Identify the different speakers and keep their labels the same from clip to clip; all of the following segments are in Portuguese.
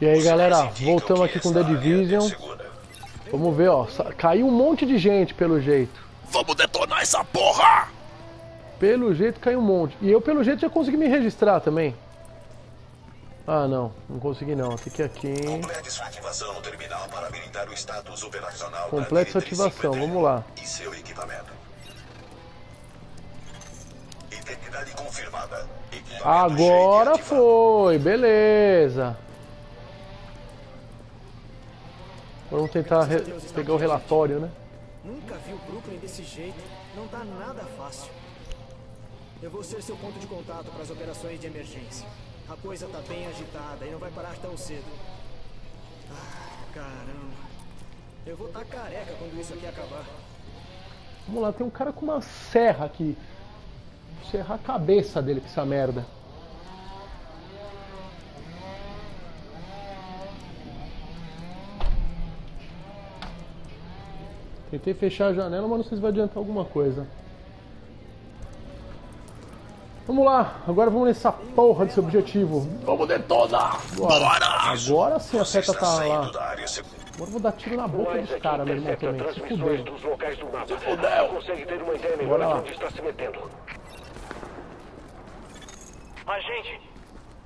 Speaker 1: E aí galera, voltamos aqui com The Division. Vamos ver, ó. Caiu um monte de gente pelo jeito.
Speaker 2: Vamos detonar essa porra!
Speaker 1: Pelo jeito caiu um monte. E eu pelo jeito já consegui me registrar também. Ah não, não consegui não. Tem que ir aqui.
Speaker 3: Complete sua ativação no terminal para habilitar o status operacional
Speaker 1: Complete sua ativação, vamos lá.
Speaker 3: E seu equipamento. Identidade confirmada.
Speaker 1: Agora foi, beleza. Vamos tentar pegar o relatório, né?
Speaker 4: Nunca vi o Brooklyn desse jeito. Não tá nada fácil. Eu vou ser seu ponto de contato para as operações de emergência. A coisa tá bem agitada e não vai parar tão cedo. Ah, caramba. Eu vou estar tá careca quando isso aqui acabar.
Speaker 1: Vamos lá, tem um cara com uma serra aqui. Vou serrar a cabeça dele com essa merda. Tentei fechar a janela, mas não sei se vai adiantar alguma coisa. Vamos lá, agora vamos nessa porra desse objetivo.
Speaker 2: Vamos detonar!
Speaker 1: Bora! Agora sim a seta tá lá. Agora eu vou dar tiro na boca dos caras, meu irmão, também. Se fudeu.
Speaker 2: Se fudeu!
Speaker 1: Bora lá.
Speaker 5: Agente,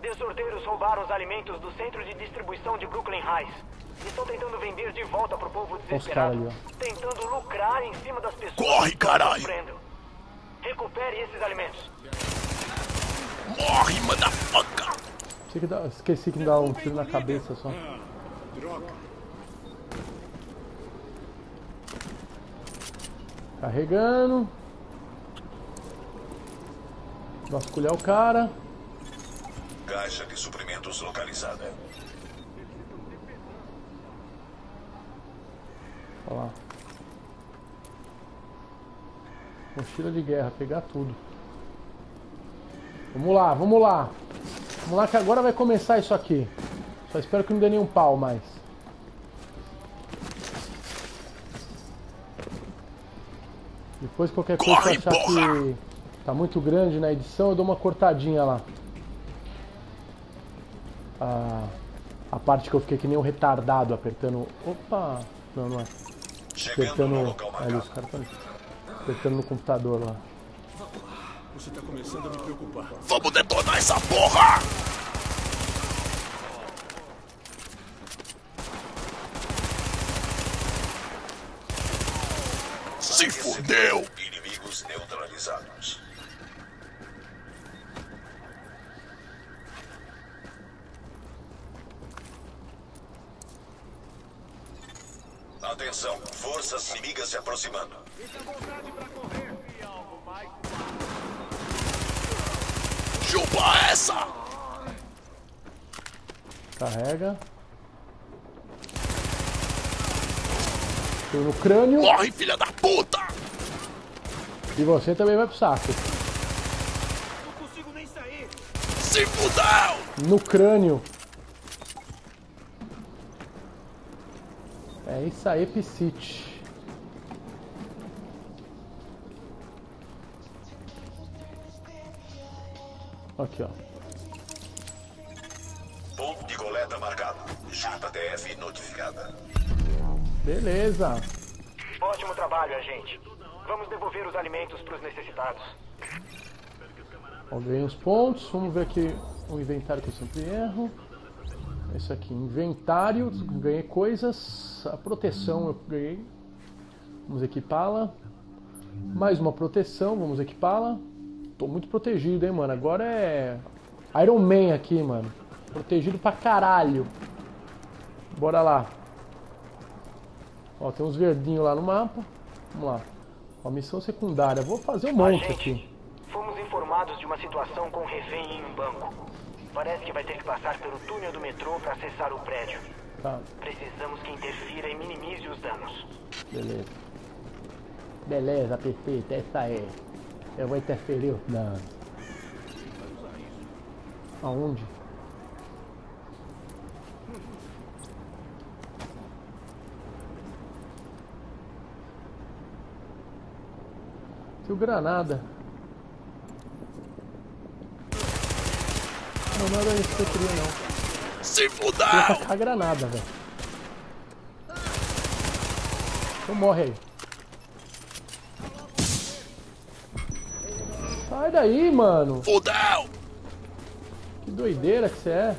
Speaker 5: desordeiros roubaram os alimentos do centro de distribuição de Brooklyn Heights. Estão tentando vender de volta pro povo desesperado.
Speaker 1: Ali,
Speaker 5: tentando lucrar em cima das pessoas
Speaker 2: Corre, caralho!
Speaker 5: Recupere esses alimentos.
Speaker 2: Morre, motherfucker!
Speaker 1: Que dá, esqueci que dá um tiro na cabeça só. Carregando. Vasculhar o cara.
Speaker 3: Caixa de suprimentos localizada.
Speaker 1: Olha lá. Mochila de guerra, pegar tudo. Vamos lá, vamos lá. Vamos lá que agora vai começar isso aqui. Só espero que não dê nenhum pau mais. Depois qualquer coisa que achar que tá muito grande na edição, eu dou uma cortadinha lá. A, a parte que eu fiquei que nem um retardado apertando... Opa! Não, não é. Apertando... Ali, os caras estão apertando no computador lá.
Speaker 6: Você tá começando a me preocupar.
Speaker 2: Vamos detonar essa porra! Se fudeu!
Speaker 3: Inimigos neutralizados. Atenção, forças inimigas se aproximando.
Speaker 2: Chupa essa!
Speaker 1: Carrega. Tô no crânio.
Speaker 2: Morre, filha da puta!
Speaker 1: E você também vai pro saco.
Speaker 4: Não consigo nem sair.
Speaker 2: Se fudeu!
Speaker 1: No crânio. É isso aí, Piscite. Aqui, ó.
Speaker 3: Ponto de coleta marcado. JTF notificada.
Speaker 1: Beleza.
Speaker 5: Ótimo trabalho, agente. Vamos devolver os alimentos para os necessitados.
Speaker 1: Ó, ganhei os pontos. Vamos ver aqui o inventário que eu sempre erro. Esse aqui, inventário. Ganhei coisas. A proteção eu ganhei. Vamos equipá-la. Mais uma proteção, vamos equipá-la. Tô muito protegido, hein, mano. Agora é Iron Man aqui, mano. Protegido pra caralho. Bora lá. Ó, tem uns verdinhos lá no mapa. Vamos lá. Ó, missão secundária. Vou fazer um monte aqui.
Speaker 5: Fomos informados de uma situação com refém em um banco. Parece que vai ter que passar pelo túnel do metrô para acessar o prédio.
Speaker 1: Tá.
Speaker 5: Precisamos que interfira e minimize os danos.
Speaker 1: Beleza. Beleza, perfeito. Essa é. Eu vou interferir os danos. Aonde? Tem o granada. Não, era isso que eu queria, não.
Speaker 2: Se fudeu!
Speaker 1: tacar a granada, velho. Então morre aí. Sai daí, mano.
Speaker 2: Fudeu!
Speaker 1: Que doideira que você é.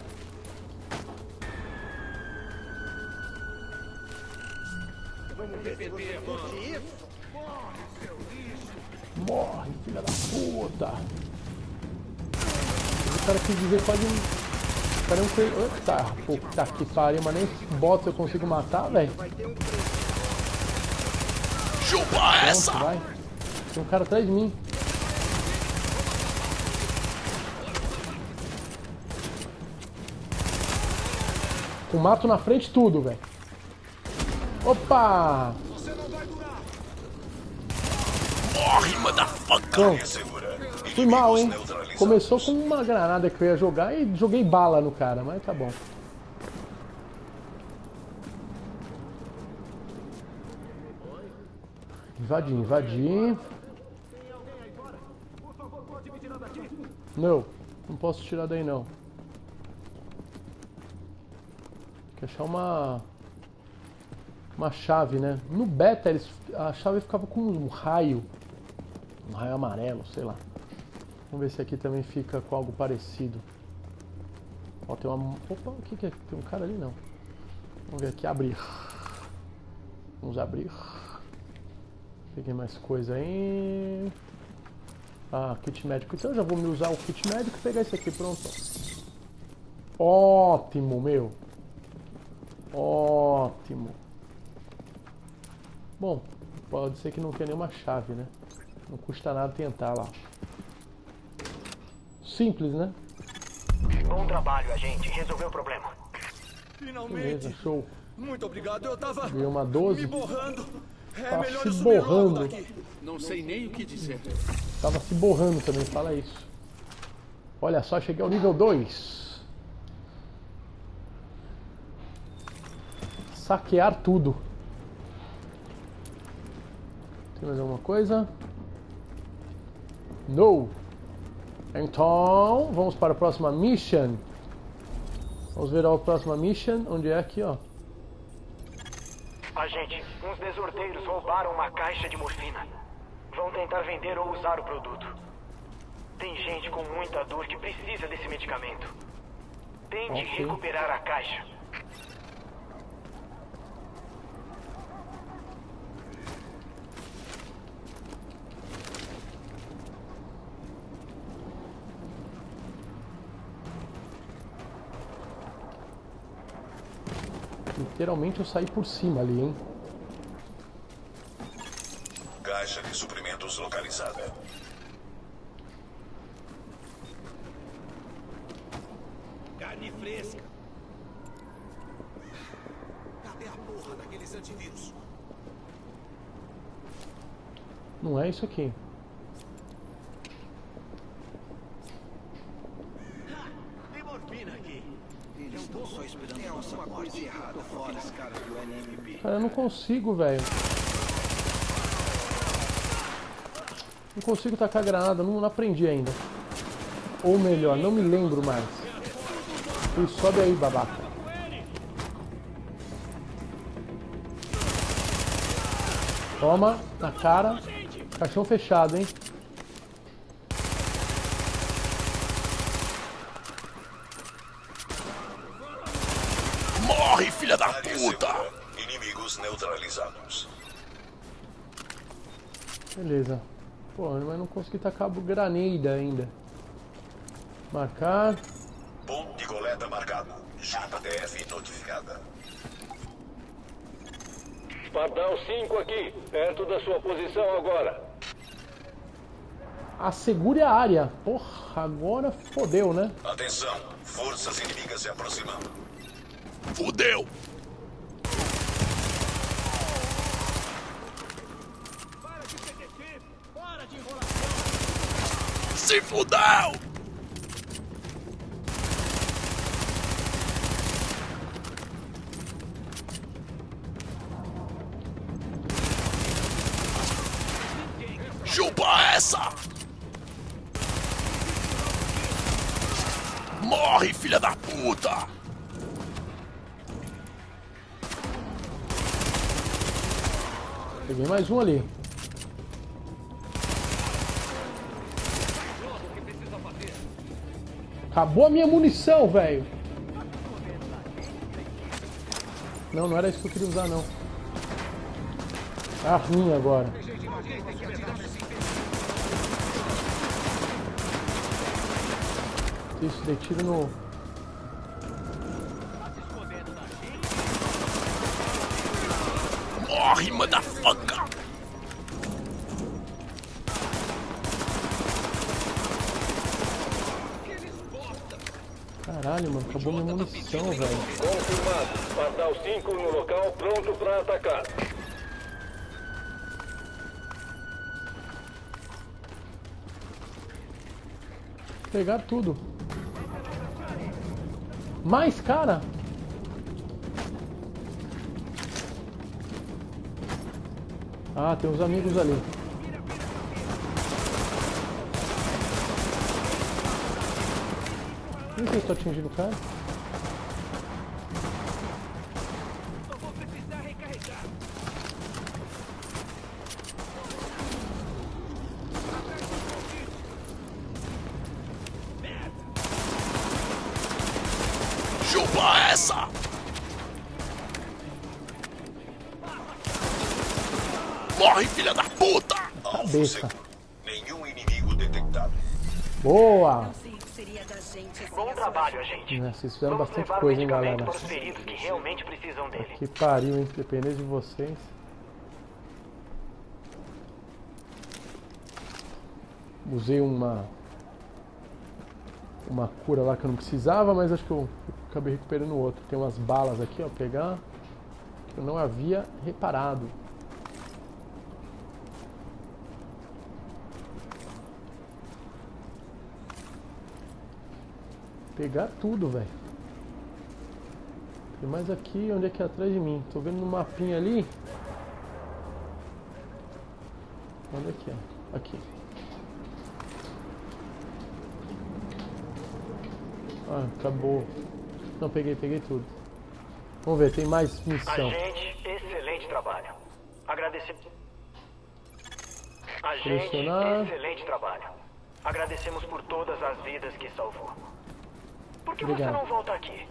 Speaker 1: Morre, filha da puta. Cara quis dizer pode. O cara não foi. Eita, puta que pariu, mas nem bots eu consigo matar, velho.
Speaker 2: Chupa
Speaker 1: Pronto,
Speaker 2: essa!
Speaker 1: vai. Tem um cara atrás de mim. Com mato na frente tudo, velho. Opa!
Speaker 2: Morre, motherfucker!
Speaker 1: Fui mal, hein? Começou com uma granada que eu ia jogar e joguei bala no cara, mas tá bom. Invadir, invadir. Não, não posso tirar daí não. Tem que achar uma uma chave, né? No beta eles, a chave ficava com um raio, um raio amarelo, sei lá. Vamos ver se aqui também fica com algo parecido. Ó, tem uma. Opa, o que, que é? Tem um cara ali não. Vamos ver aqui, abrir. Vamos abrir. Peguei mais coisa aí. Ah, kit médico. Então eu já vou me usar o kit médico e pegar esse aqui, pronto. Ótimo, meu. Ótimo. Bom, pode ser que não tenha nenhuma chave, né? Não custa nada tentar lá. Simples, né?
Speaker 5: Bom trabalho, agente. Resolveu o problema.
Speaker 6: Finalmente!
Speaker 1: Beleza, show.
Speaker 6: Muito obrigado, eu tava
Speaker 1: Ganhei uma 12.
Speaker 6: me borrando. É
Speaker 1: Tá
Speaker 6: melhor
Speaker 1: se borrando.
Speaker 6: daqui. Não sei nem o que dizer.
Speaker 1: Tava se borrando também, fala isso. Olha só, cheguei ao nível 2. Saquear tudo. Tem mais alguma coisa? No. Então, vamos para a próxima mission. Vamos ver a próxima mission, onde é aqui, ó.
Speaker 5: Agente, uns desordeiros roubaram uma caixa de morfina. Vão tentar vender ou usar o produto. Tem gente com muita dor que precisa desse medicamento. Tente
Speaker 1: Ok.
Speaker 5: recuperar a caixa.
Speaker 1: Literalmente eu saí por cima ali, hein?
Speaker 3: Caixa de suprimentos localizada.
Speaker 6: Carne fresca. Cadê a porra daqueles antivírus?
Speaker 1: Não é isso aqui.
Speaker 6: Tem morfina aqui.
Speaker 7: Eles estão só esperando a nossa morte errada fora os caras do NMP.
Speaker 1: Cara, eu não consigo, velho. Não consigo tacar granada, não, não aprendi ainda. Ou melhor, não me lembro mais. Ui, sobe aí, babaca. Toma, na cara. Caixão fechado, hein?
Speaker 2: Morre, filha da puta!
Speaker 3: Inimigos neutralizados.
Speaker 1: Beleza. Pô, mas não consegui tacar granada ainda. Marcar.
Speaker 3: Ponto de coleta marcado. JTF notificada.
Speaker 8: Pardal 5 aqui, perto da sua posição agora.
Speaker 1: Assegure a área. Porra, agora fodeu, né?
Speaker 3: Atenção, forças inimigas se aproximando.
Speaker 2: Fudeu! Se fudeu! Chupa essa! Morre, filha da puta!
Speaker 1: Peguei mais um ali. Acabou a minha munição, velho. Não, não era isso que eu queria usar, não. Tá ruim agora. Isso, dei tiro no...
Speaker 2: Morre, motherfucker!
Speaker 1: Caralho, mano, acabou minha munição, velho.
Speaker 8: Confirmado. Pardal 5 no local, pronto para atacar.
Speaker 1: Pegar tudo. Mais, cara! Ah, tem uns amigos ali. Por que eu estou atingindo o cara?
Speaker 2: Chupa essa! Morre, filha da puta!
Speaker 1: Cabeça.
Speaker 3: Nenhum inimigo detectado.
Speaker 1: Boa!
Speaker 5: Bom trabalho, agente.
Speaker 1: Né, Vocês fizeram
Speaker 5: Vamos
Speaker 1: bastante coisa,
Speaker 5: o
Speaker 1: hein, galera?
Speaker 5: para os feridos que realmente precisam dele.
Speaker 1: Que pariu, hein? Depender de vocês. Usei uma uma cura lá que eu não precisava, mas acho que eu acabei recuperando outro. Tem umas balas aqui, ó, pegar que eu não havia reparado. Pegar tudo, velho. Tem mais aqui, onde é que é atrás de mim? Tô vendo no mapinha ali. Onde é que é? Aqui. Ah, acabou. Não, peguei, peguei tudo. Vamos ver, tem mais missão.
Speaker 5: Agente, excelente trabalho. Agradecemos. Agente, excelente trabalho. Agradecemos por todas as vidas que salvou. Por que
Speaker 1: Obrigado.
Speaker 5: você não volta aqui?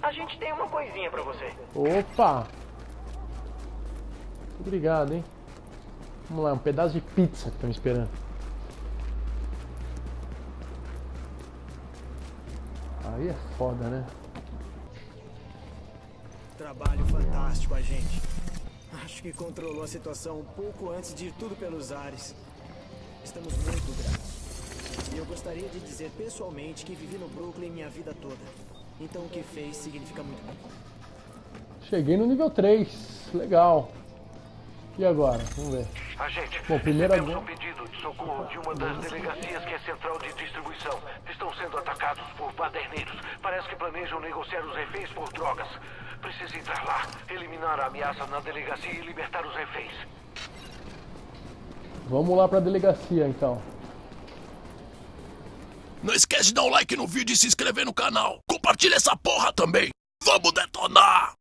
Speaker 5: A gente tem uma coisinha pra você.
Speaker 1: Opa! Obrigado, hein? Vamos lá, um pedaço de pizza que tá me esperando. Aí é foda, né?
Speaker 4: Trabalho fantástico, agente. Acho que controlou a situação um pouco antes de ir tudo pelos ares. Estamos muito gratos. Eu gostaria de dizer pessoalmente que vivi no Brooklyn minha vida toda. Então o que fez significa muito.
Speaker 1: Cheguei no nível 3. Legal. E agora? Vamos ver.
Speaker 8: Agente,
Speaker 1: Bom, primeiro
Speaker 8: recebemos um pedido de socorro de uma das delegacias que é central de distribuição. Estão sendo atacados por baderneiros. Parece que planejam negociar os reféns por drogas. Precisa entrar lá, eliminar a ameaça na delegacia e libertar os reféns.
Speaker 1: Vamos lá pra delegacia então.
Speaker 2: Não esquece de dar um like no vídeo e se inscrever no canal. Compartilha essa porra também. Vamos detonar!